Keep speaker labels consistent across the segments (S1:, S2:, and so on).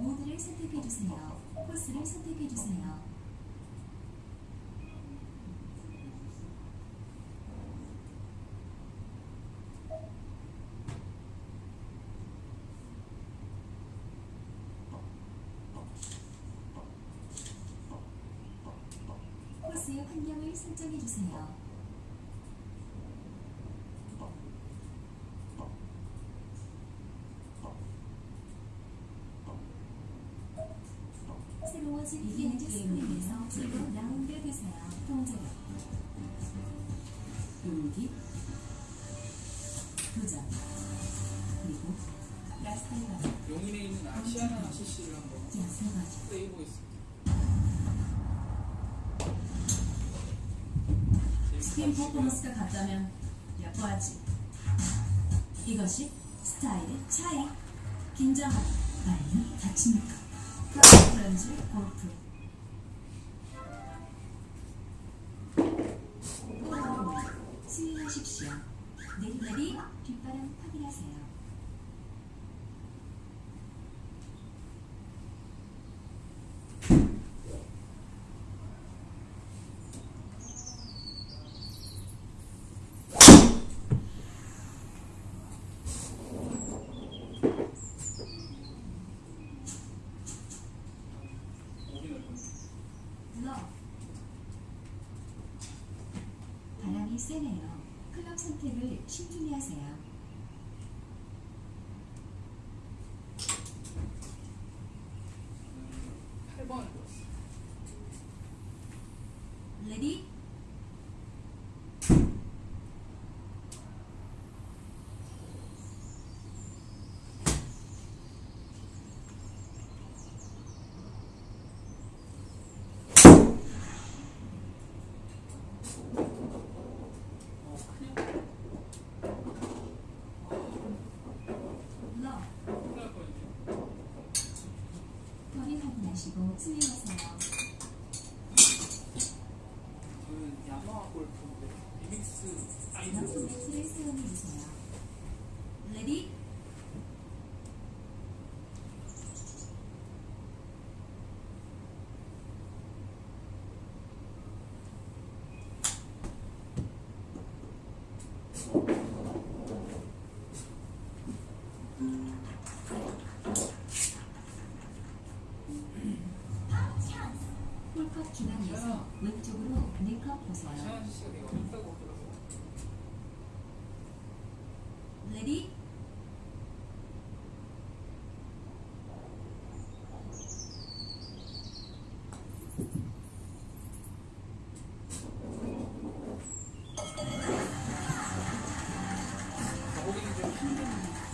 S1: 모드를 선택해주세요. 코스를 선택해주세요. 코스의 환경을 설정해주세요. 스킨 퍼포먼스가 같다면 예뻐하지. 이것이 스타일의 차이. 긴장하다 아니면 다칩니까? 프렌즈 골프. 스윙하십시오. 내리내리 뒷바람 확인하세요. 러. 바람이 세네요. 클럽 선택을 신중히 하세요.
S2: 음, 8번을 줬어.
S1: 레디.
S2: 어, 큰일
S1: 러.
S2: 큰일 날 뻔했네요.
S1: 거리 확인하시고 스윙하세요.
S2: 저는 야마하 골프인데 리믹스
S1: 연속
S2: 아이돌
S1: 매트를 기간에서 왼쪽으로 네컵 보세요. 레디.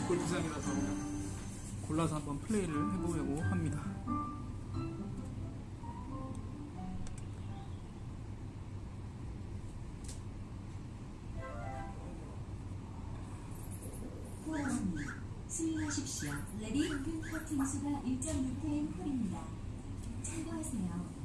S2: 골프장이라서 골라서 한번 플레이를 해보려고 합니다.
S1: 스윙하십시오. 레디 평균 커팅 수가 1.6회인 홀입니다. 참고하세요.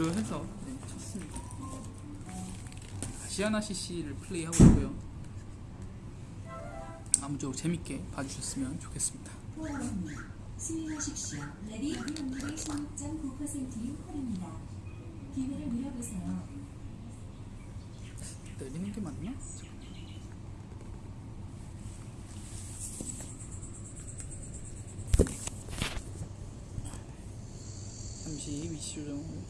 S2: 고려해서 네, 쳤습니다. 시아나 CC를 플레이하고 있고요. 아무쪼록 재밌게 봐주셨으면 좋겠습니다.
S1: 포함 스윙하십시오. 버디 확률이 16.9%인 홀입니다. 기회를 누려보세요.
S2: 내리는 게 맞나? 잠시 위치 조정을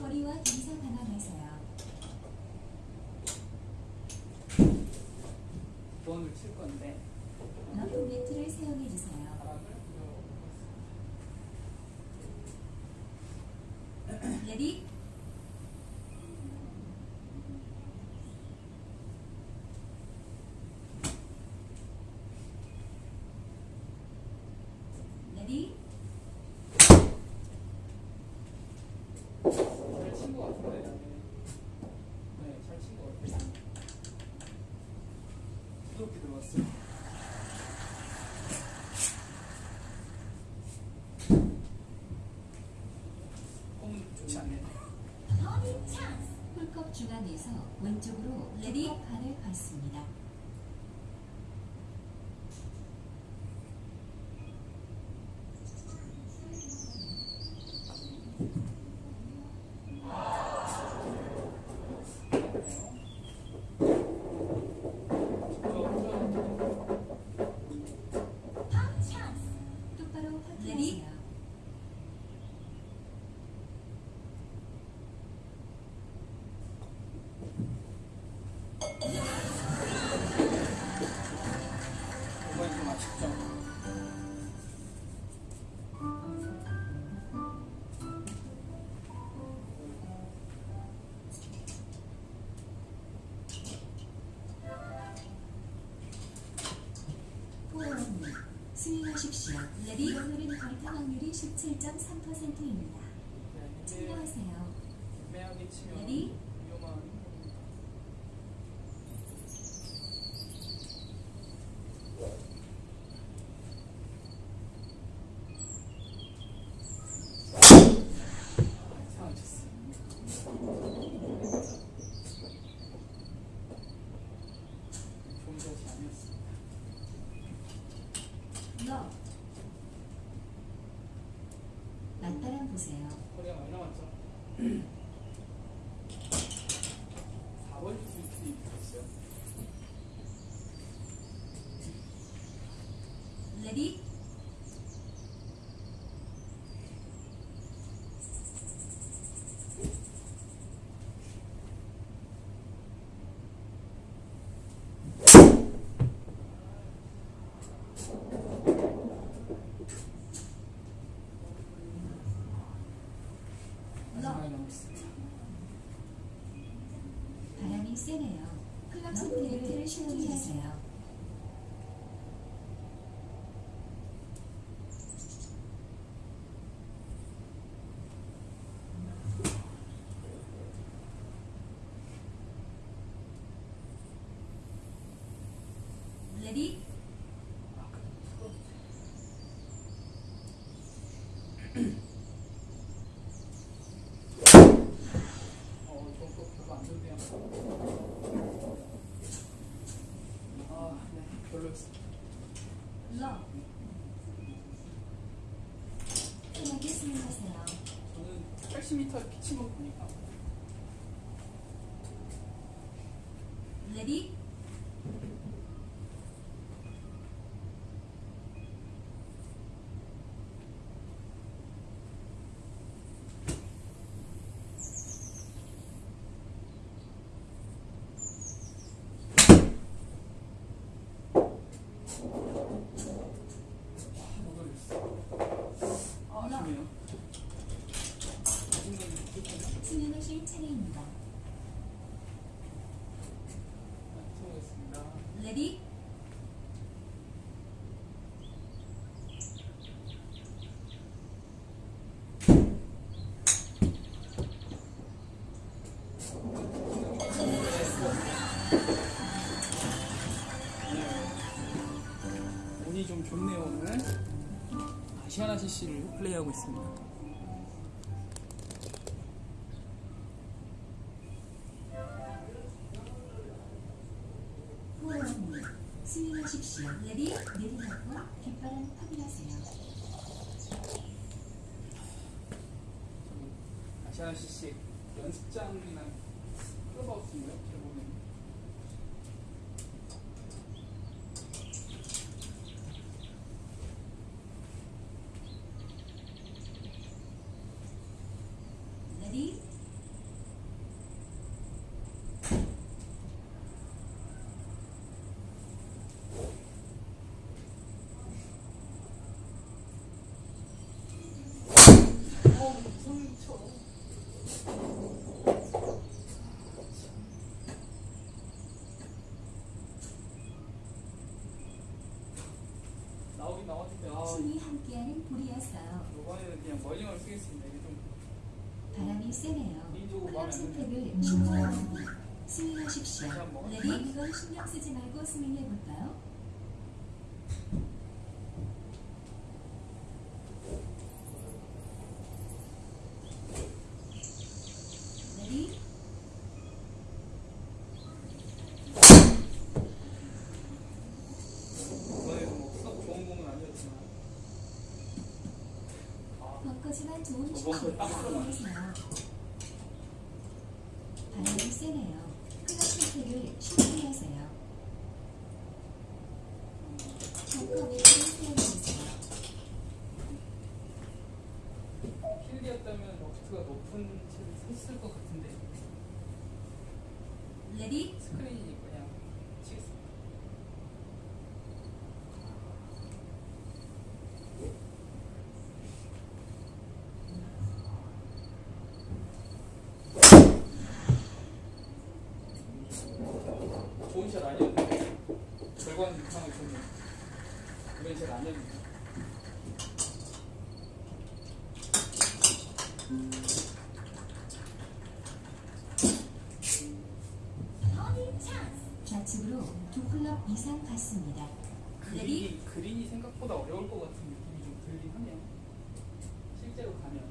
S1: 거리와 동사
S2: 칠 건데.
S1: 사용해 주세요. Ready
S2: 잘친 것 같은데. 네, 잘 친 것 같아요. 부드럽게 들어갔어요. 홈은 좋지 않네.
S1: 홀컵 중앙에서 왼쪽으로 ready 발을 받습니다. 스윙하십시오. 레디 오늘은 거리타 확률이 17.3%입니다.
S2: 네, 이게
S1: 참고하세요.
S2: 애매하게 치면
S1: 레디
S2: 위험한 부분입니다. 이상하게 쳤어요. 좋은 것이 아니었습니다.
S1: 러 맞바람 보세요.
S2: 거리가 많이 남았죠? 4번 스위트 있었어요. 남았습니다.
S1: 바람이 세네요. 클럽 스프레이트를 시도하세요. 레디
S2: 어, 좀또 별로 안 좋네요. 아, 네, 별로였어요.
S1: 러
S2: 80m를 피친 거 보니까
S1: 레디
S2: 못 올렸어. 아, 아쉽네요. 자신감이 부족하네. 수고했습니다.
S1: 레디
S2: 운이 좀 좋네요 오늘. 아시아나 CC를 플레이하고 있습니다. 연습장이나 클럽하우스인가요?
S1: 레디
S2: 어, 무슨 쳐. 나오긴 나왔는데 아
S1: 춤이 함께하는 볼이었어요.
S2: 이번에는 그냥 멀링을 쓰겠습니다. 이게 좀
S1: 바람이 세네요.
S2: 개인적으로
S1: 클럽
S2: 마음에 안 드네요.
S1: 선택을 신고합니다. 스윙하십시오.
S2: 다시 한번.
S1: Ready 이건 신경 쓰지 말고 스윙해볼까요? Ready
S2: 이번에도 뭐썩 좋은 공은 아니었지만 아
S1: 벙커지만 좋은
S2: 어, 딱
S1: 보세요. 바람이 세네요. 클럽 선택을 신고하세요. 벙커 위를 세워주세요.
S2: 필드였다면 러프트가 높은 채를 샀을 것 같은데
S1: 레디
S2: 스크린이 그냥 치겠습니다. 좋은 샷 아니었는데 이상하게 좋네요. 이런 샷 아니었는데
S1: 좌측으로 두 클럽 이상 갔습니다.
S2: 그린이, 그린이 생각보다 어려울 것 같은 느낌이 좀 들긴 하네요. 실제로 가면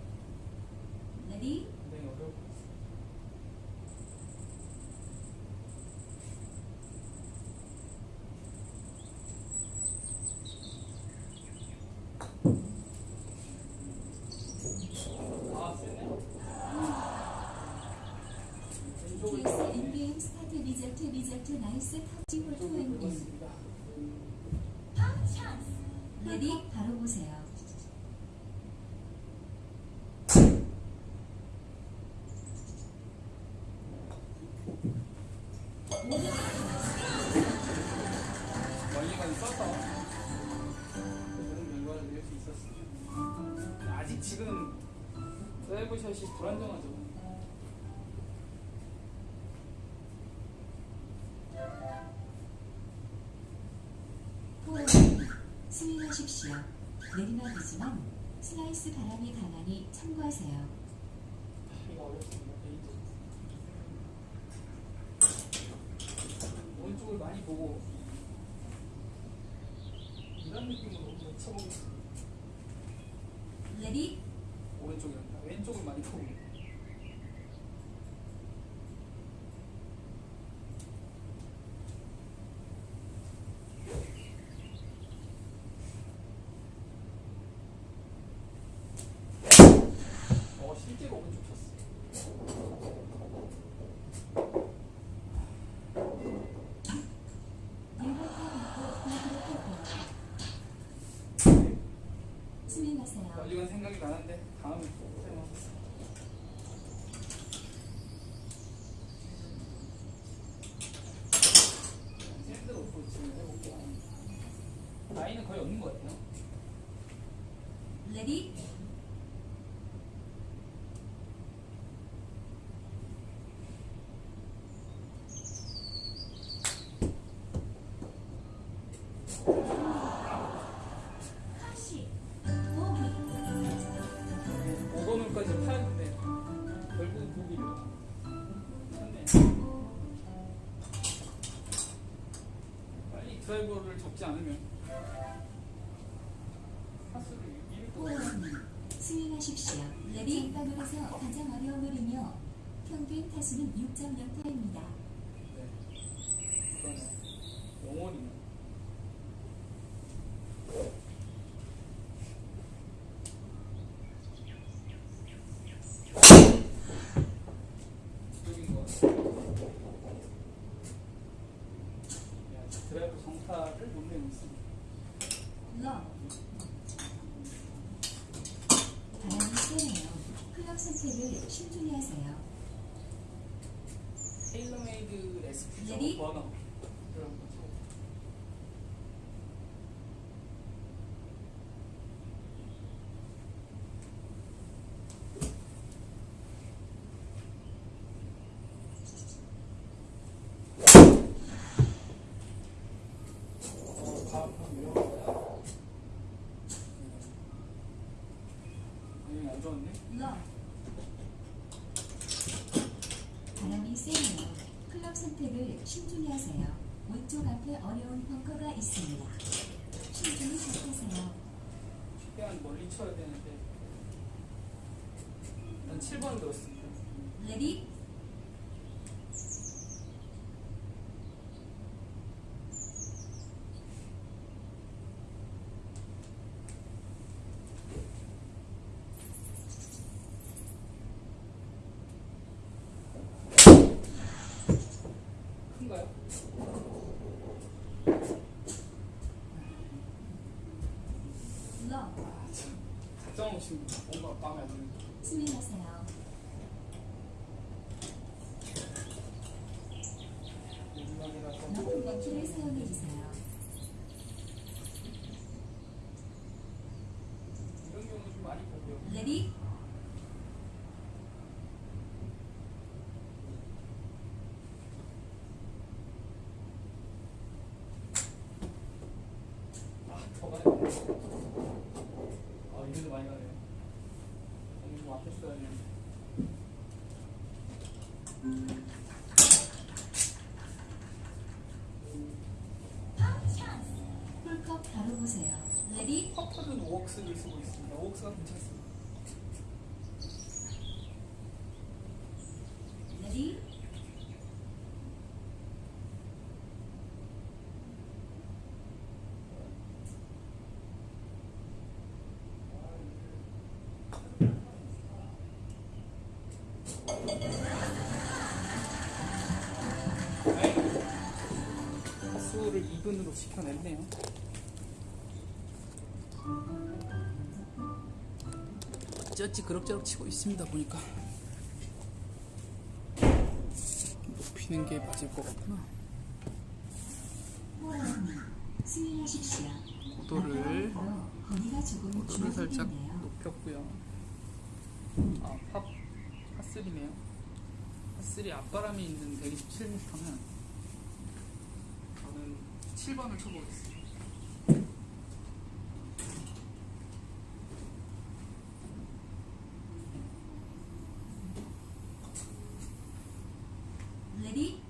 S1: ready
S2: 굉장히 어려울 것 같습니다. 아, 세네. 왼쪽을
S1: TS
S2: 네.
S1: 엔게임 스타트 리저트 리저트 나이스 터치 홀 후엔님
S2: 긁었습니다.
S1: 레디 바로 보세요.
S2: 멀리만 써서 그런 결과를 낼수 있었습니다. 아직 지금 드라이브샷이 불안정하죠.
S1: 스윙하십시오. 내리막이지만 슬라이스 바람이 강하니 참고하세요.
S2: 오른쪽을 많이 보고 이런 느낌으로 쳐보겠습니다.
S1: 레디
S2: 오른쪽이란다. 왼쪽을 많이 보고 잡지 않으면 거
S1: 스윙하십시오. 레디 방으로서 가장 어려운 홀이며 평균 타수는 6.0타입니다.
S2: 네. 그러네. 영원히. 이쪽인 것 같아. 야, 드라이브 정타를 못 내고 있습니다.
S1: 러 바람이 세네요. 클럽 선택을 신중히 하세요.
S2: 테일러메이드 SP
S1: Ready?
S2: 버너. 그런 거죠. 어, 다음 판 위험하다.
S1: 러 바람이 세네요. 클럽 선택을 신중히 하세요. 왼쪽 앞에 어려운 벙커가 있습니다. 신중히 선택하세요.
S2: 최대한 멀리 쳐야 되는데 난 7번 들었습니다.
S1: Ready
S2: 큰가요?
S1: 러
S2: 아, 참. 없이 뭔가 마음에 안 드는. 마지막이라서
S1: 높은 벤치를 사용해 주세요.
S2: 이런 경우 좀 많이 보고요.
S1: 레디
S2: 아, 더 가야 돼. 아, 이래도 많이 가네 앞에 써야 되는데.
S1: 홀컵 바로 보세요. Ready
S2: 퍼터는 O-Works를 쓰고 있습니다. O-Works가 괜찮습니다. 2분으로 지켜냈네요. 어찌어찌 그럭저럭 치고 있습니다 보니까 높이는 게 맞을 것 같구나. 고도를 고도를 살짝. 높였고요 아 팝, 파3네요 파3 앞바람이 있는 127m면 저는 7번을 쳐보겠습니다
S1: 레디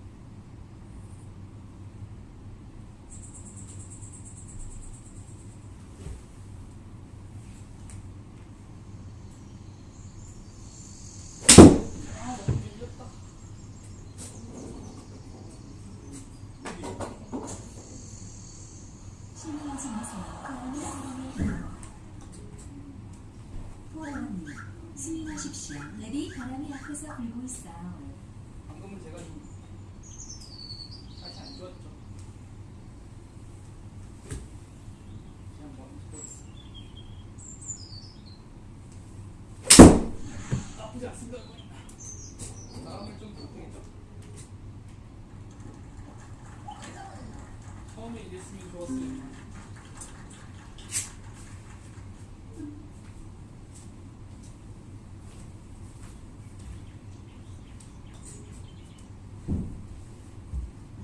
S2: 아 너무 밀렸다
S1: 스윙하십시오. Ready 바람이 앞에서 불고 있어요.
S2: 방금은 제가 좀 다시 안 좋았죠. 뭐. 처음에 이랬으면 좋았을 텐데.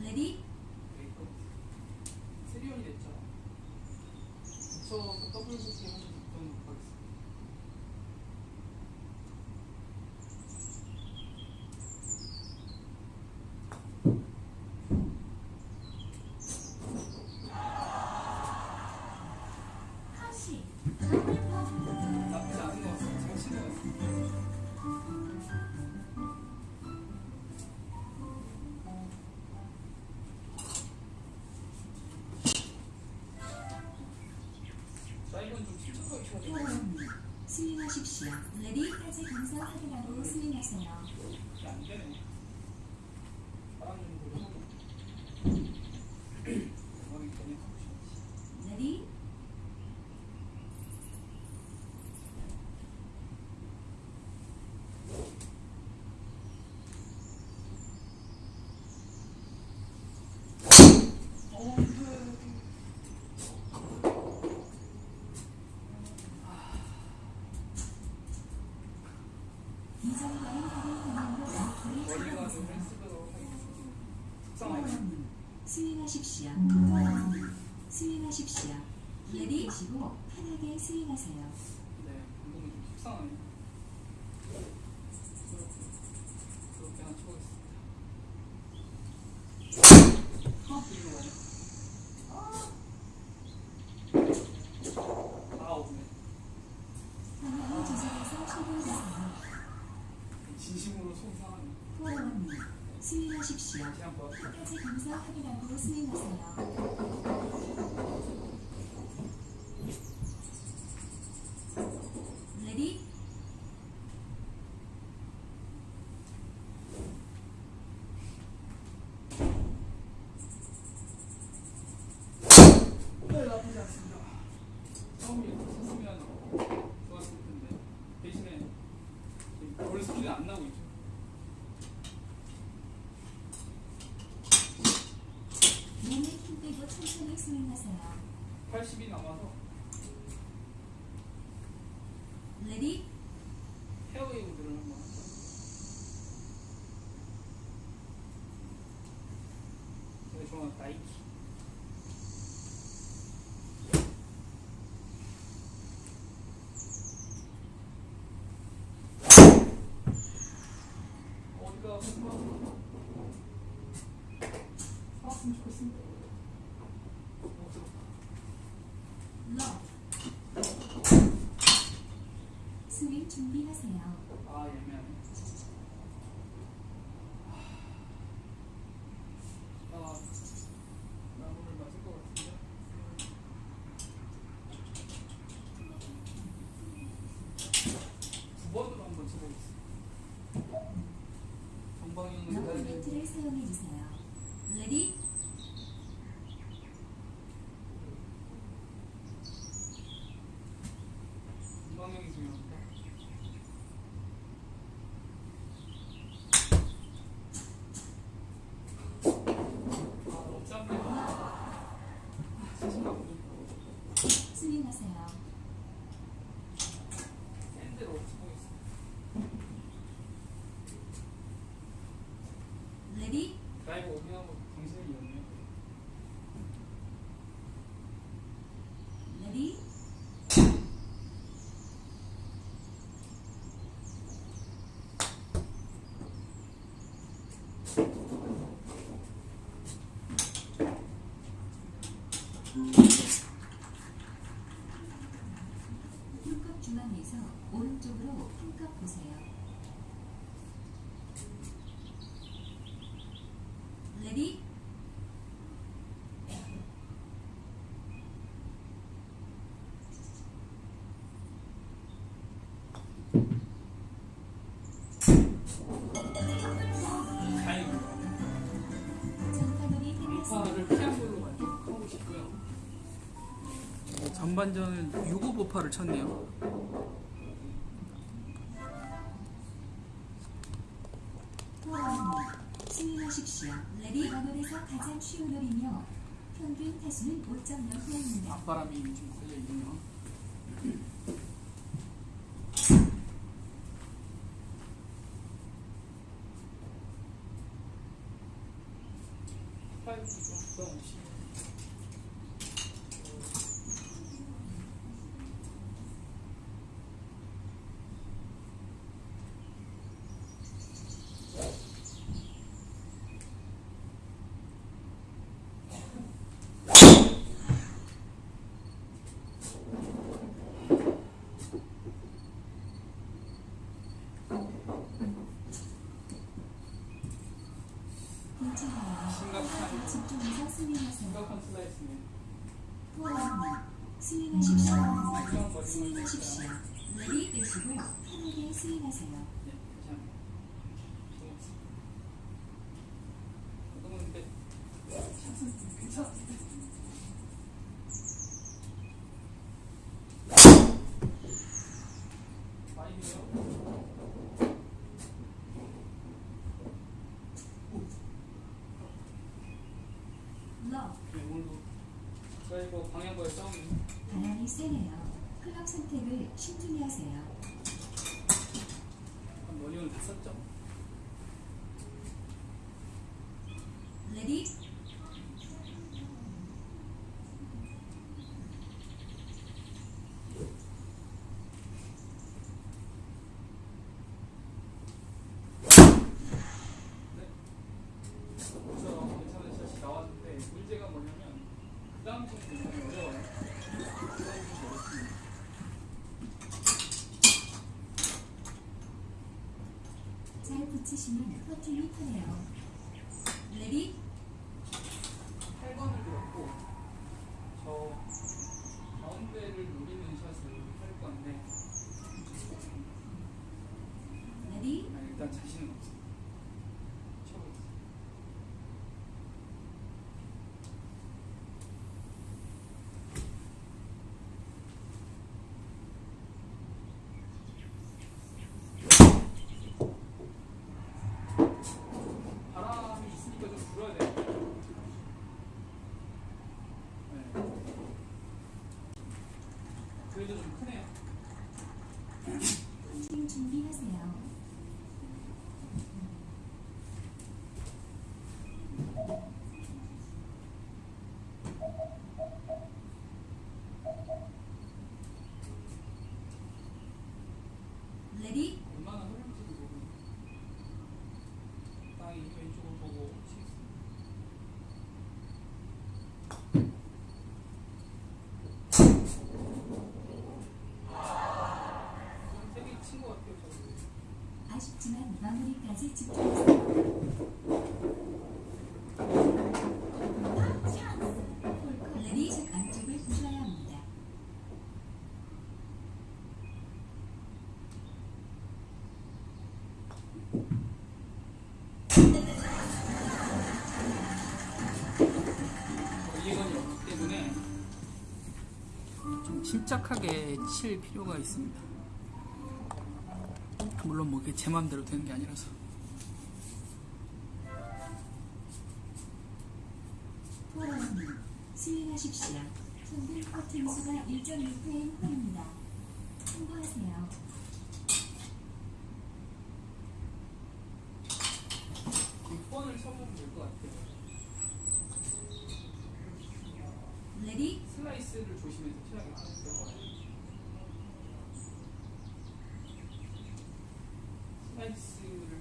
S1: 레디
S2: 메이크업 세리온이 됐죠. 붙여서 더
S1: 스윙하십시오. 레디 타지 감사 확인하고 스윙하세요.
S2: 이게 안 되네. 바람 좀 불고. 대박이 되네.
S1: 레디
S2: 어, 그...
S1: 이전 라인 확인 방향으로 라이트를
S2: 머리가 좀
S1: 확인하세요.
S2: 쓰도록 하겠습니다. 속상하게.
S1: 원 스윙하십시오. 스윙하십시오. 레디 시고 편하게 스윙하세요.
S2: 네, 방금은 좀 속상하네. 그렇게 하나 쳐보겠습니다. 일로 와요. 아, 오네.
S1: 방향을 조절해서 출발하세요.
S2: 한 번.
S1: 타지 감사 확인하고 스윙하세요. 레디
S2: 네, 나쁘지 않습니다. 처음에 이렇게 쳤으면 좋았을 텐데 대신에 볼 스피드 안 나고 있죠.
S1: 몸에 힘 빼고 천천히 스윙하세요.
S2: 80이 남아서
S1: Ready
S2: 페어웨이 우드를 한번 하죠. 제가 좋아하는 나이키. 어디가 살았으면 좋겠습니다. 어,
S1: 러 스윙 준비하세요.
S2: 아. 아
S1: 중앙에서 오른쪽으로 한껏 보세요. 레디?
S2: 전반전은 6호 보파를 쳤네요.
S1: 가장 쉬운 홀이며 평균 타수는 5.0회입니다.
S2: 앞바람이 좀 걸려 있네요. 파이브 좀 부담 없이.
S1: 괜찮아요.
S2: 심각한
S1: 집중해서 스윙하세요. 포함 스윙하십시오. 스윙하십시오. 레디 빼시고 편하게 스윙하세요.
S2: 좋았어. 그동안 근데 샷은 괜찮았는데. 많이네요.
S1: 러
S2: 네, 오늘도 드라이버 방향과의 싸움이
S1: 바람이 세네요. 클럽 선택을 신중히 하세요.
S2: 한 원인을 다 썼죠.
S1: Ready
S2: 그래서 괜찮은 샷이 나왔는데 문제가 뭐냐면 그 다음 좀 굉장히 어려워요. 그 다음 좀 어렵습니다.
S1: 잘 붙이시면 퍼팅이 편해요. Ready
S2: 8번을 들었고 저 가운데를 노리는 샷을 할 건데
S1: 레디
S2: 아니, 일단 자신은 없어요. 쳐보겠습니다. 바람이 있으니까 좀 불어야 돼요. 네. 그래도 좀 크네요.
S1: 스윙 준비하세요. 레디
S2: 얼마나 흐를지도 모르고 땅이 왼쪽을 보고 치겠습니다. 좀 세게 친것 같아요, 저도.
S1: 아쉽지만 마무리까지 집중하세요.
S2: 이해관이 없기 때문에 좀 침착하게 칠 필요가 있습니다. 물론 뭐 그게 제 마음대로 되는 게 아니라서.
S1: 하십시오. 평균 퍼팅 수가 1.6회인 홀입니다. 참고하세요.
S2: 6번을 쳐보면 될 것 같아요.
S1: 레디
S2: 슬라이스를 조심해서 쳐야겠죠. 슬라이스를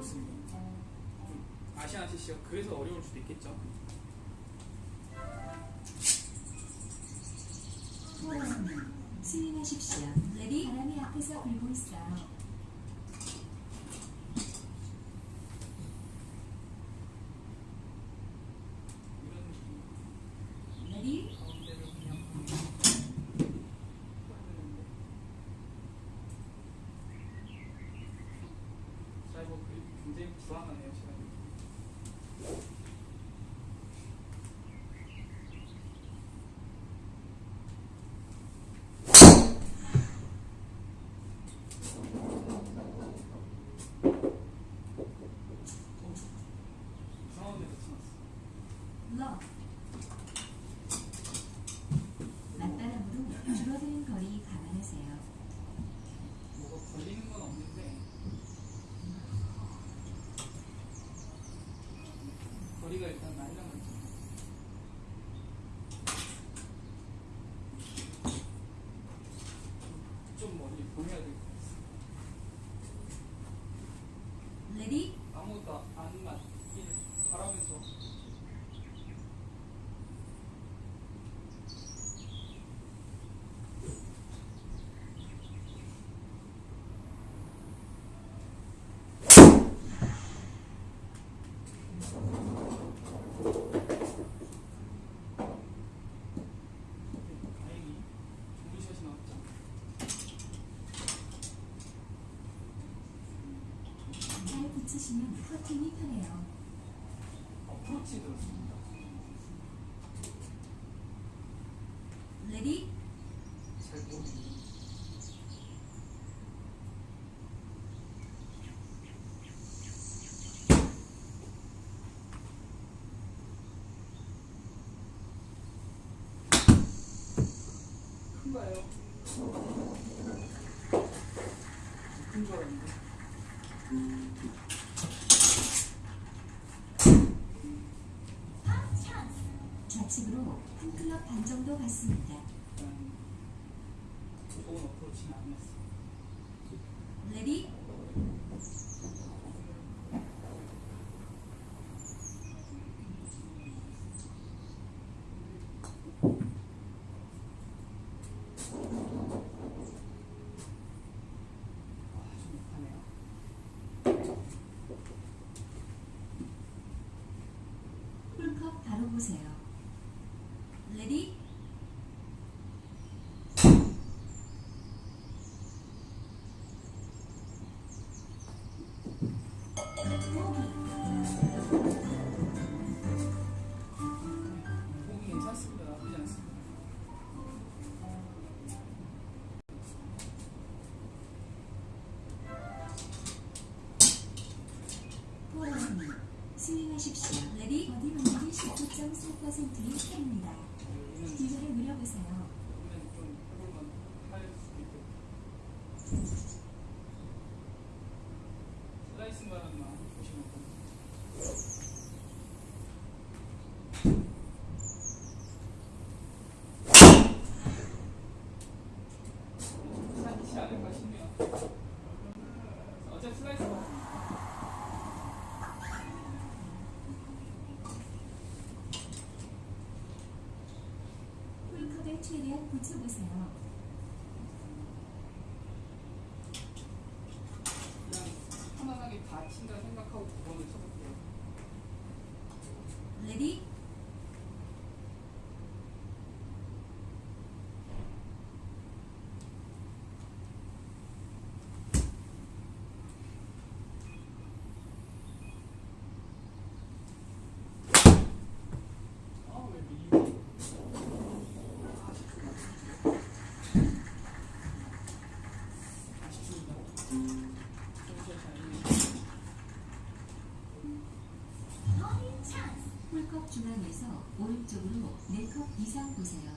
S2: 어렵습니다. 좀 아시아나 CC가 그래서 어려울 수도 있겠죠.
S1: 스윙하십시오. Ready 바람이 앞에서 불고 있어요.
S2: 이런 느낌.
S1: Ready
S2: 가운데를 그냥 풀어야 되는데. 드라이버 그립이 굉장히 불안하네요, 제가. 이상한 데서 치놨어.
S1: 러 맞바람으로 줄어드는 거리 감안하세요.
S2: 뭐가 걸리는 건 없는데 거리가 일단 날라갔죠. 좀 멀리 보내야 될 것 같아요. 아무것도 안 맞길 바라면서 다행히 좋은 샷이 나왔죠.
S1: 잘 붙이시면 퍼팅이 편해요.
S2: 어프로치 들었습니다.
S1: 레디
S2: 잘 모르겠네요. 큰가요? 큰줄 알았는데.
S1: 좌측으로 정도 갔습니다.
S2: 일단 좋은 어프로치는 아니었어.
S1: 레디
S2: 아, 좀 약하네요.
S1: 홀컵 바로 보세요. 레디 스윙하십시오. Ready 버디 확률이 19.4%인 편입니다.
S2: 여기는
S1: 기회를 누려보세요.
S2: 여기는 좀 해볼만 할 수도 있고. 슬라이스만 보시면 됩니다. 괜찮지 않을까 싶네요. 어제 슬라이스 같습니다.
S1: 홀컵에 최대한 붙여보세요.
S2: 그냥 편안하게 다친다 생각하고 9번을 쳐볼게요.
S1: 레디
S2: 아, 왜 밀리지? 아쉽습니다. 좋은 샷이 아니네요.
S1: 홀컵 중앙에서 오른쪽으로 4컵 이상 보세요.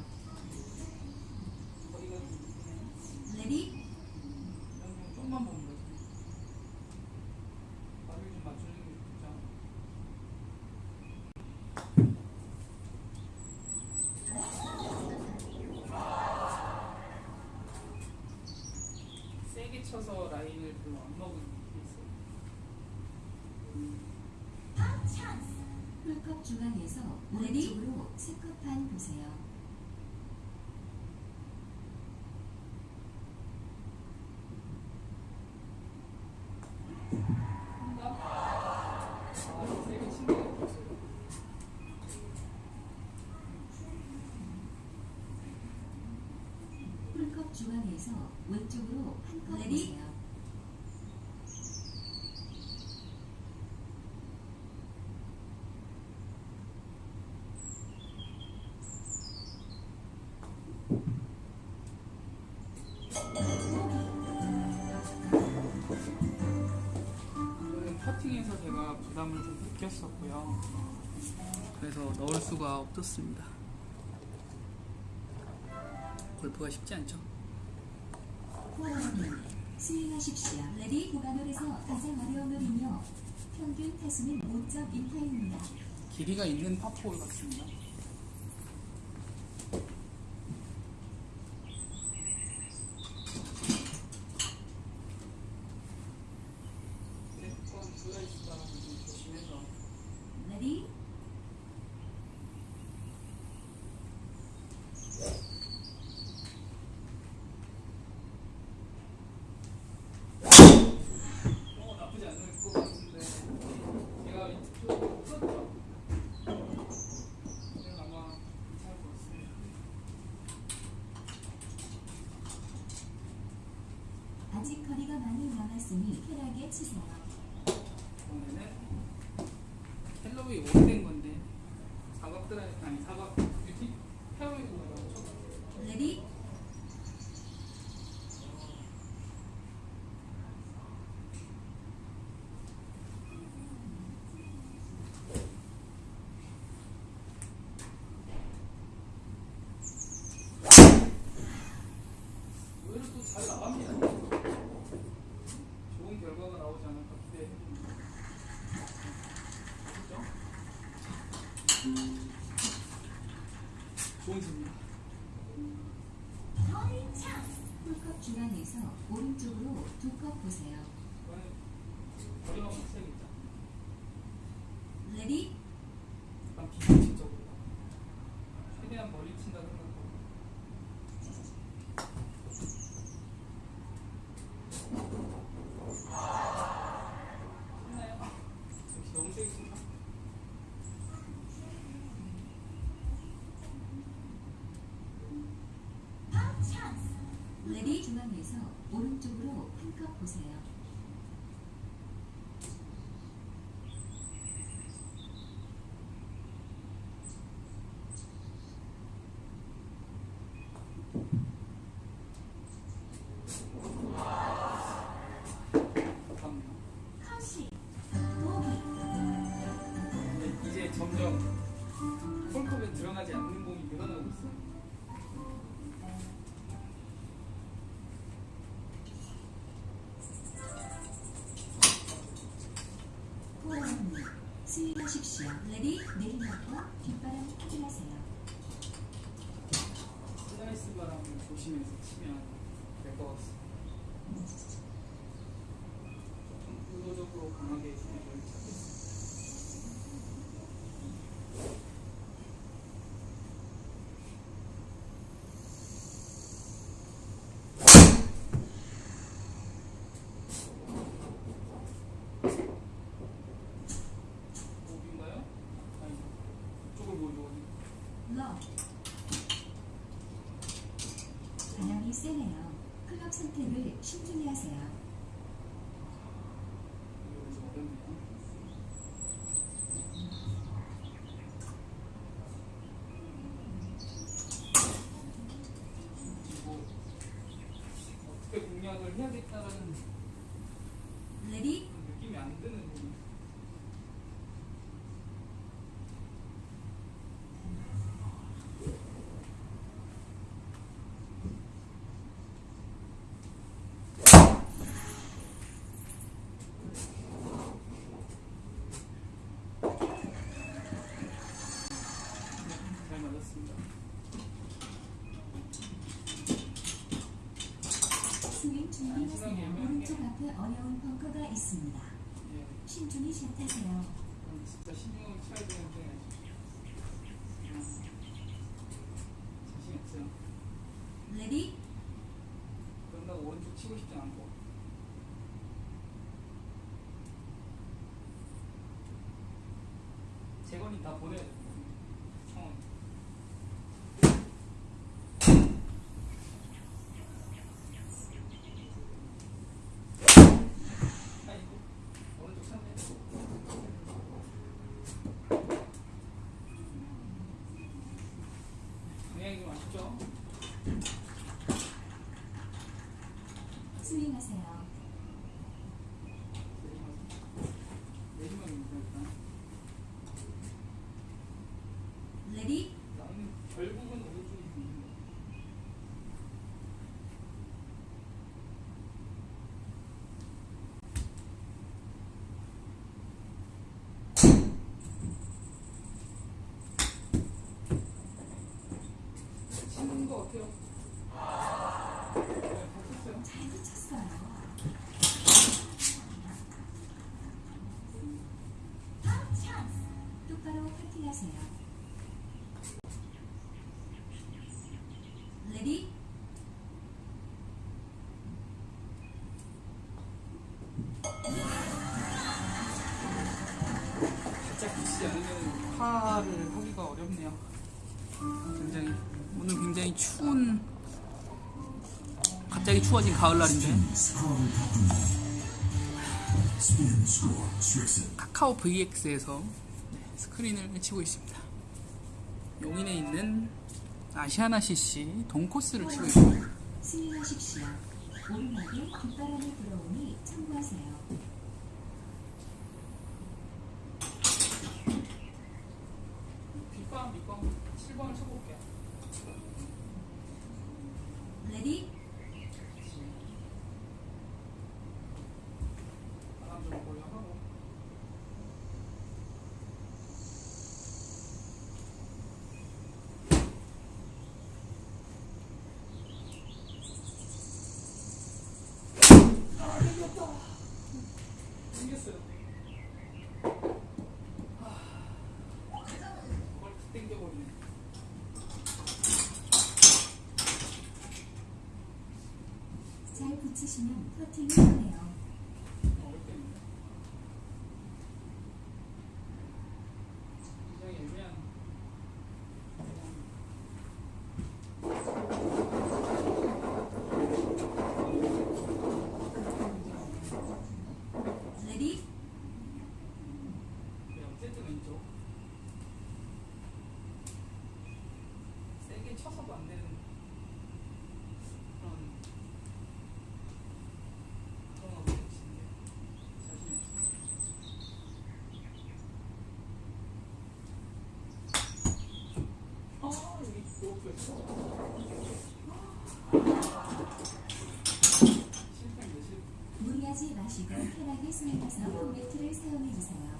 S2: 쳐서 라인을 별로 안 먹은 게 있어요.
S1: 풀컵 중앙에서 오른쪽으로 세컵 판 보세요. 풀컵 중앙에서 왼쪽으로 한컵 보세요.
S2: 느꼈었고요. 그래서 넣을 수가 없었습니다. 골프가 쉽지 않죠?
S1: 스윙하십시오. Ready 구간홀에서 가장 어려운 홀이며 평균 타수는 5.1타입니다.
S2: 길이가 있는 파포홀 같습니다. 조금 슬라이스가 좀 조심해서
S1: Ready
S2: 어, 나쁘지 않을 것 같은데 제가 이쪽 썼죠? 이건 아마 괜찮을 것 같습니다.
S1: 아직 거리가 많이 남았으니 편하게 치세요.
S2: 이번에는 헬로윈 오래된 건데 사각 드라이 아니 사각 뷰티 페어웨이 공이라고
S1: 레디
S2: 의외로 또 잘 나갑니다. 좋은 결과가 나오지 않을까 기대해봅니다. 그렇죠?
S1: 홀컵 중앙에서 오른쪽으로 두 컵 보세요. ready
S2: 약간 비상식적으로 최대한 멀리 친다 생각하고 했나요? 역시 너무 세게 친다
S1: 레디 중앙에서 오른쪽으로 한컵 보세요.
S2: 조심해서 치면 될 것 같습니다. 좀 의도적으로 강하게 공을 찾겠습니다. 목인가요? 아니, 이쪽을 보여줘.
S1: 러 바람이 세네요. 클럽 선택을 신중히 하세요.
S2: 이거 좀 어렵네요. 그리고 어떻게 공략을 해야겠다라는
S1: ready
S2: 그런 느낌이 안 드는 부분. 잘 맞았습니다.
S1: 스윙 준비
S2: 시간이
S1: 하세요.
S2: 애매한
S1: 앞에 어려운 벙커가 있습니다.
S2: 예.
S1: 신중히.
S2: 그럼 진짜 신경을 쳐야 되는데.
S1: 레디
S2: 그런다고 오른쪽 치고 싶진 않고 재건이 다 보내야 돼. 상황. 아이고 오른쪽 찼네.
S1: 스윙하세요.
S2: 내리막입니다 일단.
S1: 레디
S2: 나는 결국은 오른쪽이 좀 있는 것 같아. 치는 것 같아요. 네, 잘
S1: 붙였어요. 똑바로 퍼팅하세요.
S2: 추운 갑자기 추워진 가을날인데 카카오 VX에서 스크린을 치고 있습니다. 용인에 있는 아시아나 CC 동코스를 치고 있습니다.
S1: 스윙하십시오. 오르막에 뒷바람이 불어오니 참고하세요.
S2: 뒷방 밑방 7번을 쳐볼게요.
S1: ready
S2: 바람 좀 보려하고 아, 땡겼다. 땡겼어요. 아, 그걸 땡겨버리네.
S1: 잘 붙이시면 퍼팅이 되네요.
S2: 어렵겠네. 굉장히 애매한.
S1: 레디
S2: 네, 어쨌든 왼쪽. 세게 쳐서도 안 되는 그런 그런 어법인데 자신이 없어. 아 여기 이렇게 있어. 실패인데 실패.
S1: 무리하지 마시고 편하게 스윙해서 홈매트를 사용해 주세요.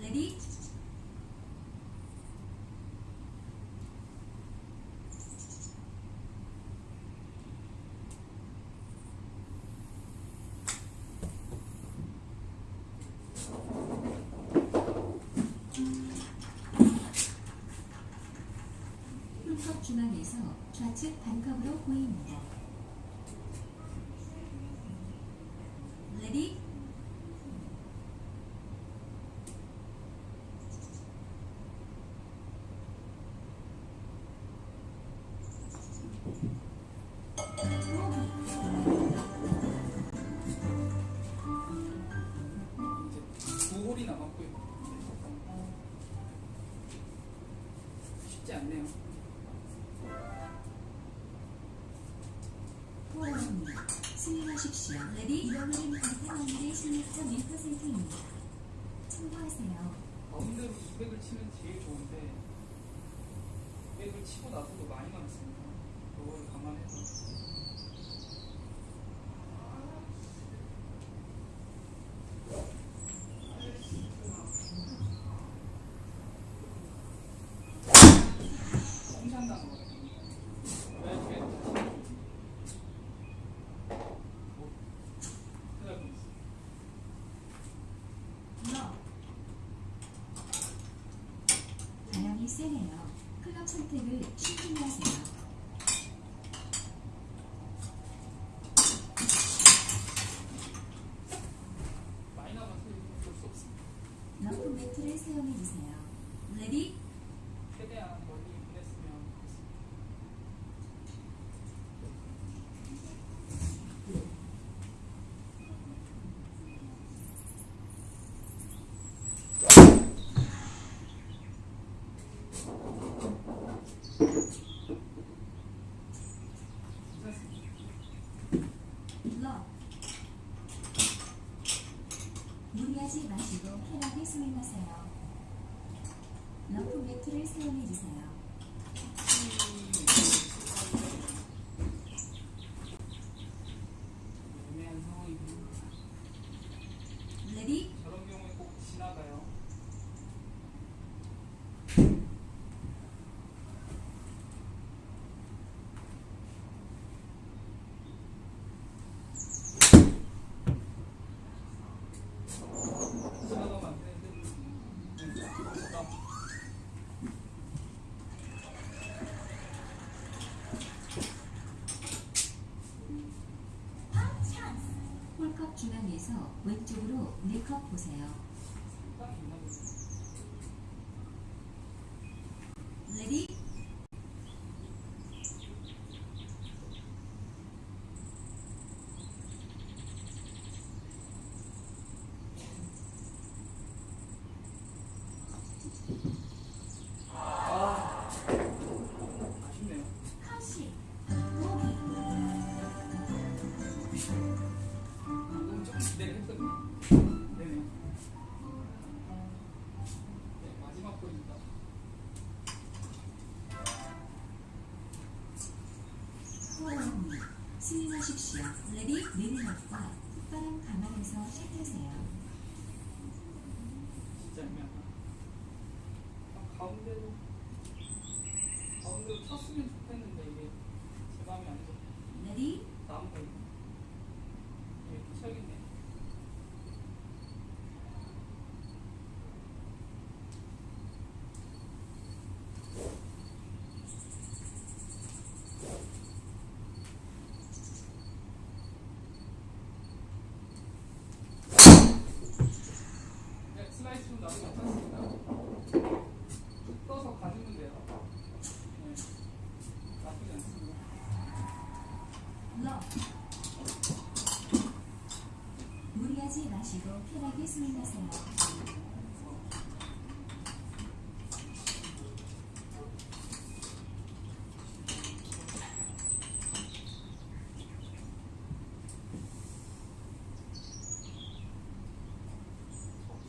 S1: 레디 풀컵 중앙에서 좌측 반컵으로 보입니다. 레디
S2: 두 홀이.
S1: 포원입니다. 스윙하십시오. 레디 이번엔 강타방일의 16.1%입니다. 참고하세요.
S2: 가운데로 200을 치면 제일 좋은데 200을 치고 나서도 많이 남았습니다. 그걸 감안해서 홈샷 나는 거예요. 왜 이렇게
S1: 선택을 신중히 하세요.
S2: 마이너만 틀리면 어쩔 수 없습니다.
S1: 매트를 사용해 주세요. 레디
S2: 최대한 멀리 보냈으면
S1: 무리하지 마시고 편하게 스윙하세요. 러프 매트를 사용해 주세요.
S2: 애매한 상황이군요.
S1: ready
S2: 저런 경우에 꼭 지나가요. 지나가면 안 되는데. 네, 나
S1: 홀컵 중앙에서 왼쪽으로 4컵 보세요. 스윙하십시오. ready 내리막과 콧바람 감안해서 샷하세요.
S2: 진짜 애매하다. 아, 가운데로, 가운데로 쳤으면 좋겠는데, 이게 제 마음이 아니죠.
S1: ready
S2: 나무가 있네. 이게 쳐야겠네. 네, 슬라이스 좀 나도 괜찮습니다. 쭉 떠서 가주면 돼요. 네, 나쁘지 않습니다.
S1: 러 무리 하지 마시고 편하게 스윙하세요.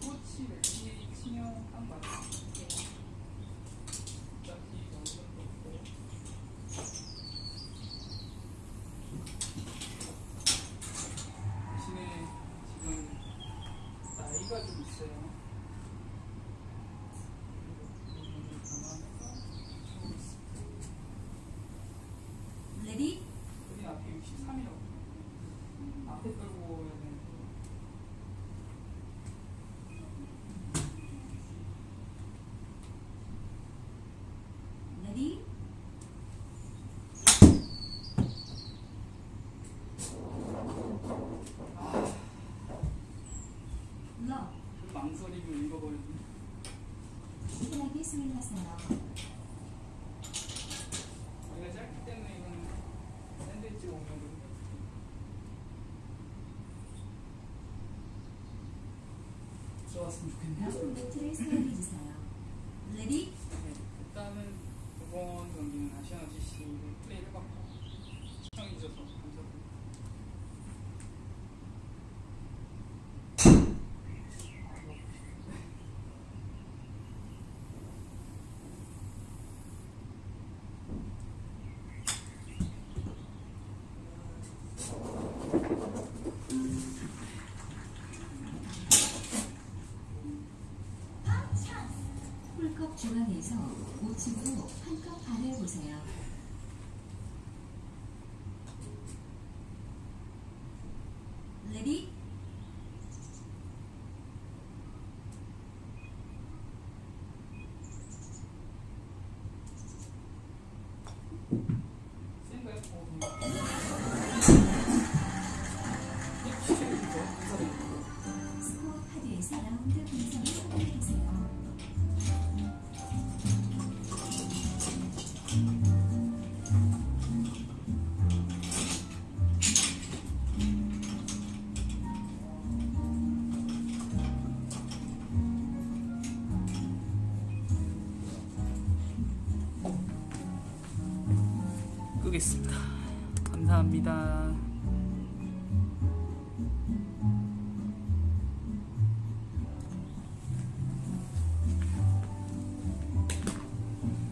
S2: 코치 레시 치명 딱 맞아. 어차피 어느 정도 없고. 대신에 지금 나이가 좀 있어요. 부분을 감안해서 치고 있습니다.
S1: 레디
S2: 여기 앞에 63이라고. 앞에 끌고 오야 되는데.
S1: 레디 러
S2: 그 망설임을 읽어버리네.
S1: 편하게 스윙하세요.
S2: 우리가 짧기 때문에 이건 샌드웨지 오면 들어왔으면 좋겠네요.
S1: 러프 매트를 사용해 주세요. ready
S2: 네, 일단은 이번 경기는 아시아나 CC를 플레이를 해봤고 시청해주셔서 감사드립니다.
S1: 홀컵 중앙에서 우측으로 한컵 반을 보세요.
S2: 끄겠습니다. 감사합니다.